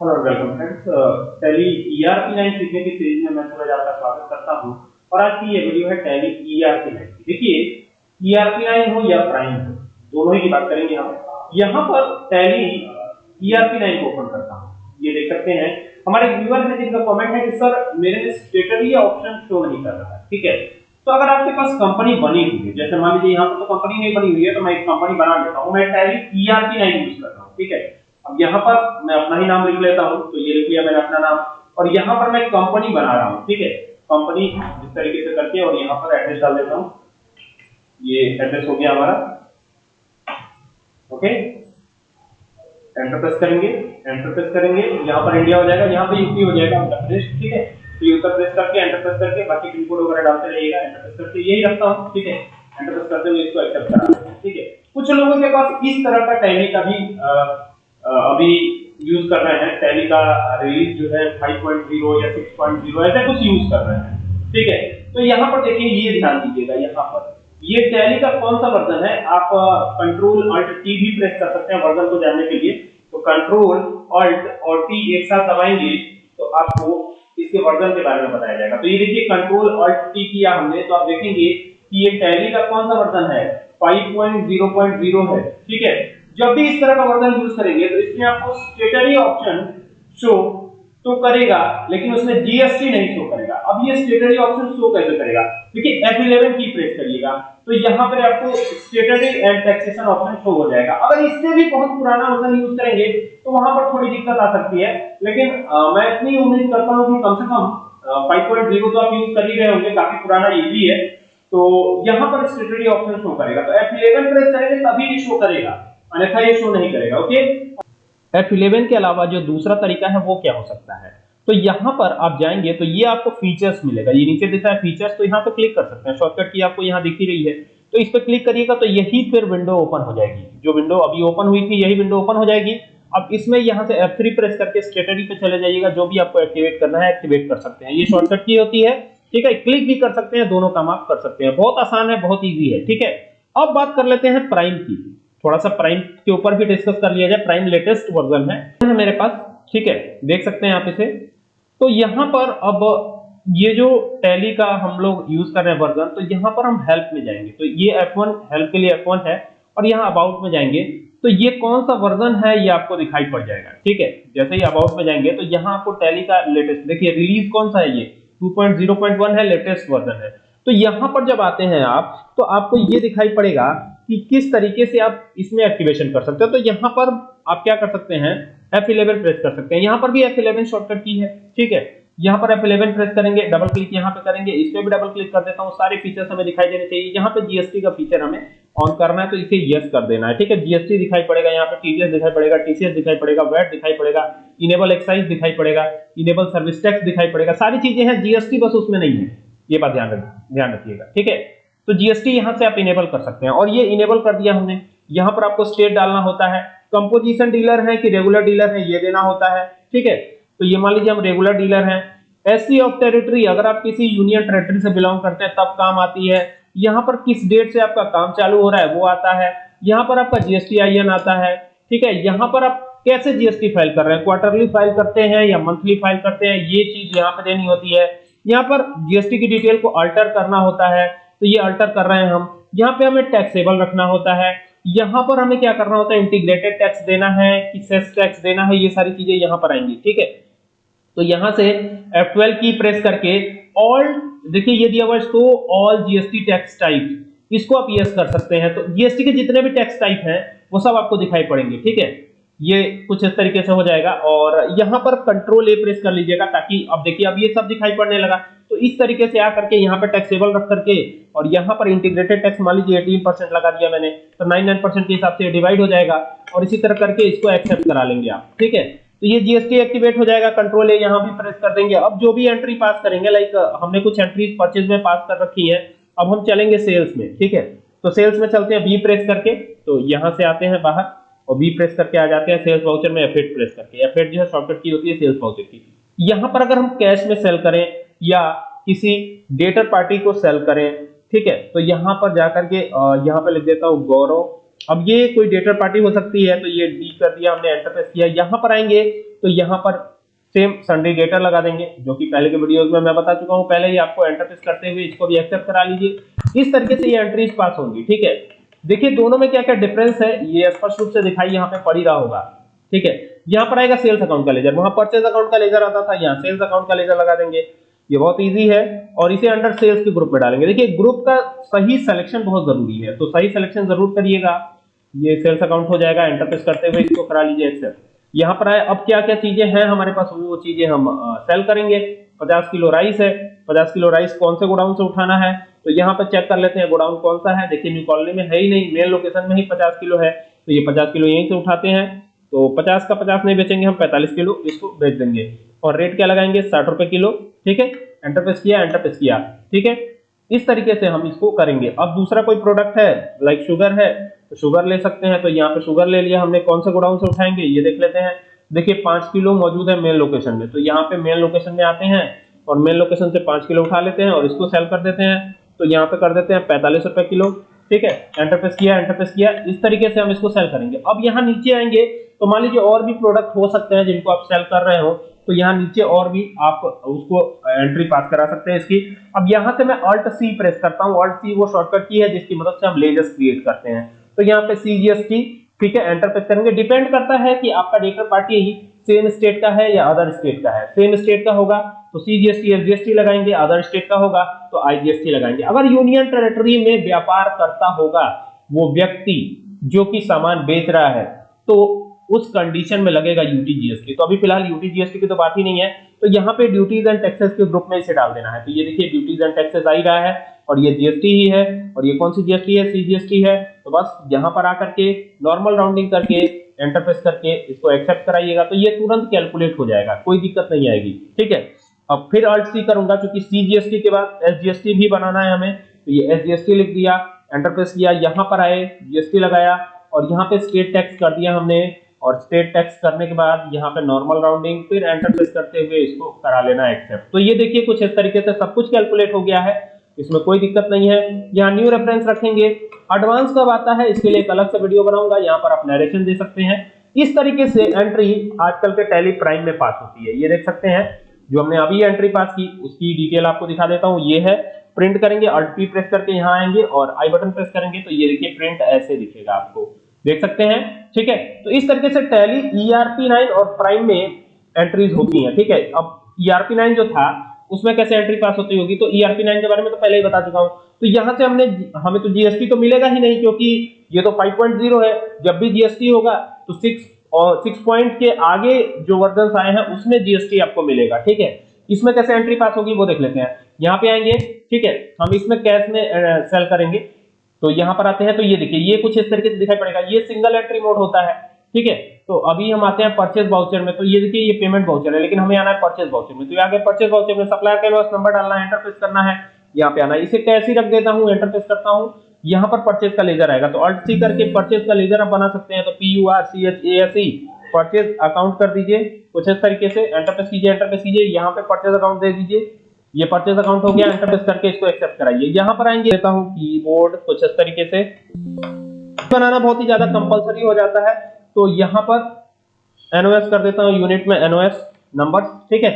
Hello welcome आपका स्वागत करता हूँ। और आज की ये वीडियो है टैली ईआरपी लाइन देखिए ईआरपी लाइन हो या प्राइम हो, दोनों ही बात करेंगे हम। यहाँ पर टैली ईआरपी लाइन को ओपन करता हूँ। ये देख सकते हैं। हमारे व्यूअर है जिनका कमेंट है कि, सर, मेरे स्टेटरी ऑप्शन शो नहीं कर रहा है। ठीक है? तो अगर आपके पास कंपनी बनी हुई है, जैसे मान लीजिए यहाँ पर तो कंपनी नहीं बनी हुई है तो मैं एक कंपनी बना लेता हूँ। मैं टैली ईआरपी लाइन यूज़ कर रहा हूँ। ठीक है? अब यहाँ पर मैं अपना ही नाम लिख लेता हूँ तो ये लिख लिया मैंने अपना नाम। और यहाँ पर मैं कंपनी बना रहा हूँ, ठीक है? कंपनी इस तरीके से करके और यहाँ पर एड्रेस डाल देता हूँ। ये एड्रेस हो गया हमारा। ओके एंटर प्रेस करेंगे एंटर प्रेस करेंगे, यहाँ पर इंडिया हो जाएगा, यहाँ पे यूपी हो जाएगा उत्तर प्रदेश, ठीक है? तो ये उत्तर प्रदेश करके एंटर प्रेस करके बाकी पिन कोड वगैरह डालते रहिएगा एंटर प्रेस करके यही रखता हूँ, ठीक है? एंटर प्रेस करते हुए इसको एक्सेप्ट करा ठीक है? कुछ लोगों के पास इस तरह का टैली का भी अभी यूज़ कर रहे हैं। टैली का रिलीज़ जो है 5.0 या 6.0 ऐसा कुछ यूज़ कर रहे हैं। ठीक है? तो यहाँ पर देखिए, ये ध्यान दीजिएगा, यहाँ पर। ये टैली का कौन सा वर्जन है? आप कंट्रोल अल्ट टी भी प्रेस कर सकते हैं वर्जन को जानने के लिए। तो कंट्रोल अल्ट और टी एक साथ दबाएँगे तो आपको इसके वर्जन के बारे में बताया जाएगा। तो ये देखिए कंट्रोल अल्ट टी किया हमने तो आप देखेंगे कि ये टैली का कौन सा वर्जन है? 5.0.0 है। ठीक है? जब भी इस तरह का वर्जन यूज़ करेंगे तो इसमें आपको स्टेटरी ऑप्शन शो तो करेगा लेकिन उसमें जीएसटी नहीं शो करेगा। अब ये स्टेटरी ऑप्शन शो कैसे करेगा? देखिए F11 की प्रेस करिएगा। तो यहाँ पर आपको statutory and taxation option show हो जाएगा। अगर इससे भी बहुत पुराना वर्जन यूज़ करेंगे तो वहाँ पर थोड़ी दिक्कत आ सकती है। लेकिन आ, मैं इतनी उम्मीद करता हूँ कि कम से कम 5.0 तो आप यूज़ कर ही रहे होंगे काफ़ी पुराना ये भी है। तो यहाँ पर स्टेटरी ऑप्शन शो करेगा। तो F11 प्रेस करेंगे तभी ये शो करेगा। अन्यथा ये शो नहीं करेगा ओके F11 के अलावा जो दूसरा तरीका है, वो क्या हो सकता है? तो यहाँ पर आप जाएँगे तो ये आपको फीचर्स मिलेगा। ये नीचे दिख है फीचर्स तो यहाँ पर क्लिक कर सकते हैं। शॉर्टकट की आपको यहाँ दिख रही है। तो इस पर क्लिक करिएगा तो यही फिर विंडो ओपन हो जाएगी। जो विंडो अभी ओपन हुई थी, यही विंडो ओपन हो जाएगी। अब इसमें यहाँ से F3 प्रेस करके स्टेटरी पे चले जाइएगा। जो भी आपको एक्टिवेट करना है एक्टिवेट कर सकते हैं। ये शॉर्टकट की होती है, ठीक है? क्लिक भी कर सकते हैं, दोनों काम आप कर सकते हैं। बहुत आसान है, बहुत ईजी है, ठीक है? अब बात कर लेते हैं प्राइम की। थोड़ा सा प्राइम के ऊपर भी डिस्कस कर लिया जाए प्राइम लेटेस्ट वर्जन है। मेरे पास, ठीक है? देख सकते हैं आप इसे। तो यहाँ पर अब ये जो टैली का हम लोग यूज़ कर रहे हैं वर्जन तो यहाँ पर हम हेल्प में जाएँगे। तो ये F1 हेल्प के लिए F1 है और यहाँ अबाउट में जाएँगे। तो ये कौन सा वर्जन है, ये आपको दिखाई पड़ जाएगा, ठीक है? जैसे ही अबाउट में जाएँगे तो यहाँ आपको टैली का लेटेस्ट देखिए रिलीज़ कौन सा है ये? 2.0.1 है लेटेस्ट वर्जन है। तो यहाँ पर जब आते हैं आप तो आपको ये दिखाई पड़ेगा कि किस तरीके से आप इसमें एक्टिवेशन कर सकते हो। तो यहाँ पर आप क्या कर सकते हैं? F11 प्रेस कर सकते हैं। यहाँ पर भी F11 शॉर्टकट की है, ठीक है? यहाँ पर F11 प्रेस करेंगे डबल क्लिक यहाँ पे करेंगे, इस पे भी डबल क्लिक कर देता हूँ। सारे फीचर्स हमें दिखाई देने चाहिए। यहाँ पे जीएसटी का फीचर हमें ऑन करना है तो इसे यस कर देना है, ठीक है? जीएसटी दिखाई पड़ेगा यहाँ पे टीडीएस दिखाई पड़ेगा टीसीएस दिखाई पड़ेगा वैट दिखाई पड़ेगा इनेबल एक्साइज दिखाई पड़ेगा इनेबल सर्विस टैक्स दिखाई पड़ेगा। सारी चीज़ें हैं जीएसटी बस उसमें नहीं है। ये बात ध्यान ध्यान रखिएगा, ठीक है? तो जीएसटी यहाँ से आप इनेबल कर सकते हैं। और ये इनेबल कर दिया हमने। यहाँ पर आपको स्टेट डालना होता है। कंपोजिशन डीलर है कि रेगुलर डीलर है, ये देना होता है। ठीक है? तो ये मान लीजिए हम रेगुलर डीलर हैं। एससी ऑफ़ टेरिटरी अगर आप किसी यूनियन टेरिटरी से बिलोंग करते हैं, तब काम आती है। यहाँ पर किस डेट से आपका काम चालू हो रहा है, वो आता है। यहाँ पर आपका जीएसटी आईएन आता है। ठीक है? यहाँ पर आप कैसे जीएसटी फ़ाइल कर रहे हैं? क्वार्टरली फ़ाइल करते हैं या मंथली फ़ाइल करते हैं? ये चीज़ यहाँ पर देनी होती है। यहाँ पर जीएसटी की डिटेल को अल्टर करना होता है। तो ये अल्टर कर रहे हैं हम। यहाँ पे हमें टैक्सेबल रखना होता है। यहाँ पर हमें क्या करना होता है? इंटीग्रेटेड टैक्स देना है कि सेस टैक्स देना है, ये सारी चीज़ें यहाँ पर आएँगी, ठीक है? तो यहाँ से F12 की प्रेस करके ऑल देखिए ये दिया हुआ है ऑल जीएसटी टैक्स टाइप इसको आप यस कर सकते हैं। तो जीएसटी के जितने भी टैक्स टाइप हैं, वो सब आपको दिखाई पड़ेंगे, ठीक है? ये कुछ इस तरीके से हो जाएगा और यहाँ पर कंट्रोल ए प्रेस कर लीजिएगा ताकि अब देखिए, अब ये सब दिखाई पड़ने लगा। तो इस तरीके से आकर के यहाँ पे टैक्सेबल रख करके और यहाँ पर इंटीग्रेटेड टैक्स मान लीजिए एटीन परसेंट लगा दिया मैंने तो नाइन नाइन परसेंट के हिसाब से डिवाइड हो जाएगा और इसी तरह करके इसको एक्सेप्ट करा लेंगे आप, ठीक है? तो ये जीएसटी एक्टिवेट हो जाएगा कंट्रोल ए यहाँ भी प्रेस कर देंगे। अब जो भी एंट्री पास करेंगे लाइक हमने कुछ एंट्रीज परचेज में पास कर रखी है, अब हम चलेंगे सेल्स में, ठीक है? तो सेल्स में चलते हैं बी प्रेस करके तो यहाँ से आते हैं बाहर। और बी प्रेस करके आ जाते हैं सेल्स वाउचर में F8 प्रेस करके। F8 जो है शॉर्टकट की होती है सेल्स वाउचर की। यहाँ पर अगर हम कैश में सेल करें या किसी डेटर पार्टी को सेल करें, ठीक है तो यहाँ पर जाकर के यहाँ पे लिख देता हूँ गौरव। अब ये कोई डेटर पार्टी हो सकती है तो ये डी कर दिया, हमने एंटर प्रेस किया। यहाँ पर आएँगे तो यहाँ पर सेम संडे डेटर लगा देंगे, जो कि पहले के वीडियोस में मैं बता चुका हूँ। पहले ही आपको एंटर प्रेस करते हुए इसको भी एक्सेप्ट करा लीजिए। इस तरीके से ये एंट्रीज पास होंगी, ठीक है। देखिए, दोनों में क्या क्या डिफरेंस है, ये स्पष्ट रूप से दिखाई यहाँ पे पड़ ही रहा होगा। ठीक है? यहाँ पर आएगा सेल्स अकाउंट का लेजर वहाँ परचेज अकाउंट का लेजर आता था, यहाँ सेल्स अकाउंट का लेजर लगा देंगे। ये बहुत इजी है और इसे अंडर सेल्स के ग्रुप में डालेंगे। देखिए ग्रुप का सही सिलेक्शन बहुत ज़रूरी है। तो सही सिलेक्शन ज़रूर करिएगा। ये सेल्स अकाउंट हो जाएगा एंटरप्रेस करते हुए इसको करा लीजिए एक्सेप्ट यहाँ पर आए, अब क्या क्या चीज़ें हैं हमारे पास? वो चीज़ें हम सेल करेंगे। 50 किलो राइस है। 50 किलो राइस कौन से गोडाउन से उठाना है? तो यहाँ पर चेक कर लेते हैं, गोडाउन कौन सा है? देखिए न्यू कॉलोनी में है ही नहीं। मेन लोकेशन में ही 50 किलो है। तो ये 50 किलो यहीं से उठाते हैं। तो 50 का 50 नहीं बेचेंगे, हम 45 किलो इसको बेच देंगे। और रेट क्या लगाएँगे? साठ रुपए किलो। ठीक है? एंटर प्रेस किया एंटर प्रेस किया। ठीक है? इस तरीके से हम इसको करेंगे। अब दूसरा कोई प्रोडक्ट है लाइक शुगर है तो शुगर ले सकते हैं। तो यहाँ पे शुगर ले लिया हमने, कौन से गोडाउन से उठाएँगे, ये देख लेते हैं। देखिए, पाँच किलो मौजूद है मेन लोकेशन में। तो यहाँ पे मेन लोकेशन में आते हैं और मेन लोकेशन से पाँच किलो उठा लेते हैं और इसको सेल कर देते हैं। तो यहाँ पे कर देते हैं पैंतालीस रुपए किलो। ठीक है? एंटरप्रेस किया एंटरप्रेस किया। इस तरीके से हम इसको सेल करेंगे। अब यहाँ नीचे आएँगे तो मान लीजिए और भी प्रोडक्ट हो सकते हैं जिनको आप सेल कर रहे हो। तो यहाँ नीचे और भी आप उसको एंट्री पास करा सकते हैं इसकी। अब यहाँ से मैं अल्ट सी प्रेस करता हूँ। अल्ट सी वो शॉर्टकट की है जिसकी मदद से हम लेजर्स क्रिएट करते हैं। तो यहाँ पे सीजीएसटी ठीक है एंटर प्रेस करेंगे। डिपेंड करता है कि आपका डेटर पार्टी ही सेम स्टेट का है या अदर स्टेट का है। सेम स्टेट का होगा तो सीजीएसटी एसजीएसटी लगाएँगे अदर स्टेट का होगा तो आईजीएसटी लगाएँगे। अगर यूनियन टेरिटरी में व्यापार करता होगा वो व्यक्ति जो कि सामान बेच रहा है तो उस कंडीशन में लगेगा यूटी जीएसटी तो अभी फ़िलहाल यूटी जीएसटी की तो बात ही नहीं है। तो यहाँ पे ड्यूटीज़ एंड टैक्सेस के ग्रुप में इसे डाल देना है। तो ये देखिए ड्यूटीज़ एंड टैक्सेस आ ही रहा है और ये जीएसटी ही है और ये कौन सी जीएसटी है? सीजीएसटी है। तो बस यहाँ पर आकर के नॉर्मल राउंडिंग करके एंटर करके इसको एक्सेप्ट कराइएगा। तो ये तुरंत कैलकुलेट हो जाएगा। कोई दिक्कत नहीं आएगी। ठीक है? अब फिर अल्ट सी करूँगा क्योंकि सीजीएसटी के बाद एसजीएसटी भी बनाना है हमें। तो ये एसजीएसटी लिख दिया एंटर प्रेस किया, यहाँ पर आए जीएसटी लगाया और यहाँ पे स्टेट टैक्स कर दिया हमने। और स्टेट टैक्स करने के बाद यहाँ पे नॉर्मल राउंडिंग फिर एंटर प्रेस करते हुए इसको करा लेना एक्सेप्ट तो ये देखिए कुछ इस तरीके से सब कुछ कैलकुलेट हो गया है। इसमें कोई दिक्कत नहीं है। यहाँ न्यू रेफरेंस रखेंगे। एडवांस कब आता है? इसके लिए एक अलग से वीडियो बनाऊँगा। यहाँ पर आप नरेशन दे सकते हैं। इस तरीके से एंट्री आजकल के टेली प्राइम में पास होती है। ये देख सकते हैं, जो हमने अभी एंट्री पास की, उसकी डिटेल आपको दिखा देता हूँ। ये है प्रिंट करेंगे अल्ट प्रेस करके यहाँ आएँगे और आई बटन प्रेस करेंगे। तो ये देखिए प्रिंट ऐसे दिखेगा आपको। देख सकते हैं, ठीक है? तो इस तरीके से टैली ईआरपी 9 और प्राइम में एंट्रीज होती हैं, ठीक है? अब ईआरपी e 9 जो था, उसमें कैसे एंट्री पास होती होगी? तो ईआरपी e 9 के बारे में तो पहले ही बता चुका हूँ। तो यहाँ से हमने, हमें तो जीएसटी तो मिलेगा ही नहीं, क्योंकि ये तो 5.0 है। जब भी जीएसटी होगा तो 6 और 6 पॉइंट के आगे जो वर्जन आए हैं, उसमें जीएसटी आपको मिलेगा, ठीक है? इसमें कैसे एंट्री पास होगी वो देख लेते हैं। यहाँ पे आएँगे, ठीक है? हम इसमें कैश में सेल करेंगे। तो यहाँ पर आते हैं तो ये देखिए, ये कुछ इस तरीके से दिखाई पड़ेगा। ये सिंगल एंट्री मोड होता है, ठीक है? तो अभी हम आते हैं परचेज वाउचर में तो ये देखिए, ये पेमेंट वाउचर है, लेकिन हमें आना है परचेज वाउचर में। तो आगे परचेज वाउचर में सप्लायर का नंबर डालना है एंटर प्रेस करना है, यहाँ पे आना है। इसे कैसे रख देता हूँ एंटर प्रेस करता हूँ। यहाँ पर परचेज का लेजर आएगा तो अल्ट सी करके परचेज का लेजर आप बना सकते हैं तो P U R C H A S E purchase account कर दीजिए। कुछ इस तरीके से एंटर प्रेस कीजिए एंटर प्रेस कीजिए, यहाँ पे परचेज अकाउंट दे दीजिए। ये परचेज अकाउंट हो गया एंटर करके इसको एक्सेप्ट कराइए। यहाँ पर आएँगे, देता हूँ कीबोर्ड कुछ इस तरीके से। बनाना बहुत ही ज़्यादा कंपलसरी हो जाता है। तो यहाँ पर एनओएस कर देता हूँ यूनिट में एनओएस नंबर ठीक है?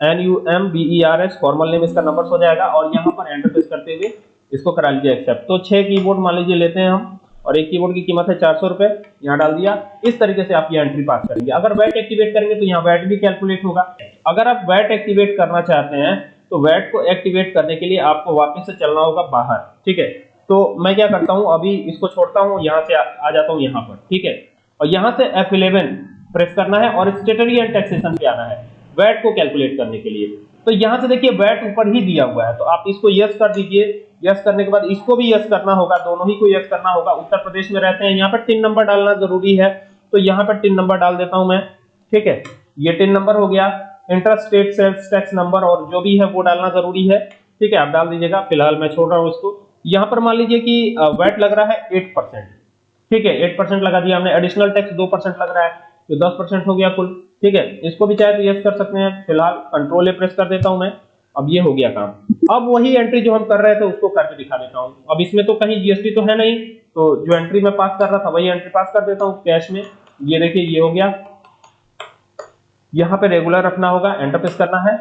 N U M B E R S formal name इसका नंबर हो जाएगा और यहाँ पर एंटर प्रेस करते हुए इसको करा लीजिए एक्सेप्ट तो छह कीबोर्ड मान लीजिए लेते हैं हम, और एक कीबोर्ड की कीमत है चार सौ रुपए। यहाँ डाल दिया। इस तरीके से आप ये एंट्री पास करेंगे अगर वैट एक्टिवेट करेंगे तो यहाँ वैट भी कैलकुलेट होगा। अगर आप वैट एक्टिवेट करना चाहते हैं तो वैट को एक्टिवेट करने के लिए आपको वापस से चलना होगा बाहर ठीक है? तो मैं क्या करता हूँ अभी इसको छोड़ता हूँ यहाँ से आ, आ जाता हूँ यहाँ पर ठीक है? और यहाँ से F11 प्रेस करना है और स्टेटरी एंड टैक्सेशन पे आना है वैट को कैलकुलेट करने के लिए। तो यहाँ से देखिए वैट ऊपर ही दिया हुआ है तो आप इसको यस कर दीजिए। यस करने के बाद इसको भी यस करना होगा दोनों ही को यस करना होगा। उत्तर प्रदेश में रहते हैं यहाँ पर टिन नंबर डालना ज़रूरी है। तो यहाँ पर टिन नंबर डाल देता हूँ मैं ठीक है? ये टिन नंबर हो गया। Inter state sales tax number और जो भी है वो डालना ज़रूरी है। ठीक है, आप डाल दीजिएगा। फ़िलहाल मैं छोड़ रहा हूँ इसको। यहाँ पर मान लीजिए कि वैट लग रहा है एट परसेंट ठीक है एट परसेंट लगा दिया हमने। एडिशनल टैक्स दो परसेंट लग रहा है तो दस परसेंट हो गया कुल। ठीक है, इसको भी चाहे तो यस कर सकते हैं। फ़िलहाल कंट्रोल ए प्रेस कर देता हूँ मैं। अब ये हो गया काम। अब वही एंट्री जो हम कर रहे थे, उसको करके दिखा देता हूँ। अब इसमें तो कहीं जीएसटी तो है नहीं। तो जो एंट्री मैं पास कर रहा था, वही एंट्री पास कर देता हूँ कैश में। ये देखिए, ये हो गया। यहाँ पे रेगुलर रखना होगा एंटर प्रेस करना है।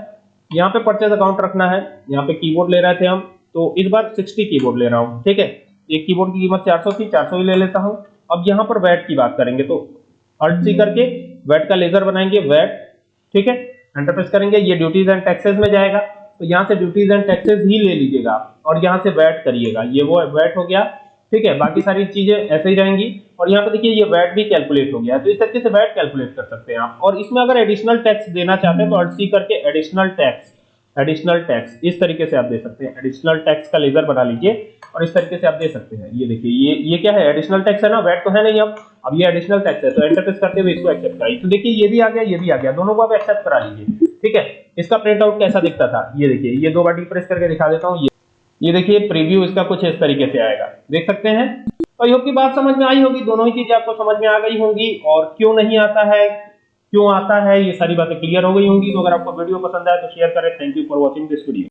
यहाँ पे परचेज अकाउंट रखना है। यहाँ पे कीबोर्ड ले रहे थे हम। तो इस बार 60 कीबोर्ड ले रहा हूँ ठीक है? एक कीबोर्ड की कीमत 400 थी 400 ही ले लेता हूँ। अब यहाँ पर वैट की बात करेंगे तो अल्ट सी करके वैट का लेजर बनाएँगे वैट ठीक है? एंटर प्रेस करेंगे ये ड्यूटीज़ एंड टैक्सेस में जाएगा। तो यहाँ से ड्यूटीज़ एंड टैक्सेस ही ले लीजिएगा और यहाँ से वैट करिएगा। ये वो वैट हो गया ठीक है? बाकी सारी चीज़ें ऐसे ही रहेंगी। और यहाँ पे देखिए ये वैट भी कैलकुलेट हो गया तो इस तरीके से वैट कैलकुलेट कर सकते हैं आप। और इसमें अगर एडिशनल टैक्स देना चाहते हैं तो अल्ट सी करके एडिशनल टैक्स एडिशनल टैक्स इस तरीके से आप दे सकते हैं। एडिशनल टैक्स का लेजर बना लीजिए और इस तरीके से आप दे सकते हैं। ये देखिए, ये ये क्या है? एडिशनल टैक्स है ना? वैट तो है नहीं अब। अब ये एडिशनल टैक्स है तो एंटर प्रेस करते हुए इसको एक्सेप्ट कराइए। तो देखिए, ये भी आ गया, ये भी आ गया। दोनों को आप एक्सेप्ट करा लीजिए, ठीक है? इसका प्रिंट आउट कैसा दिखता था? ये देखिए, ये दो बार डी प्रेस करके दिखा देता हूँ। ये ये देखिए प्रीव्यू इसका कुछ इस तरीके से आएगा। देख सकते हैं? योग की बात समझ में आई होगी, दोनों ही चीज़ें आपको समझ में आ गई होंगी, और क्यों नहीं आता है, क्यों आता है, ये सारी बातें क्लियर हो गई होंगी। तो अगर आपको वीडियो पसंद आए तो शेयर करें। Thank you for watching this video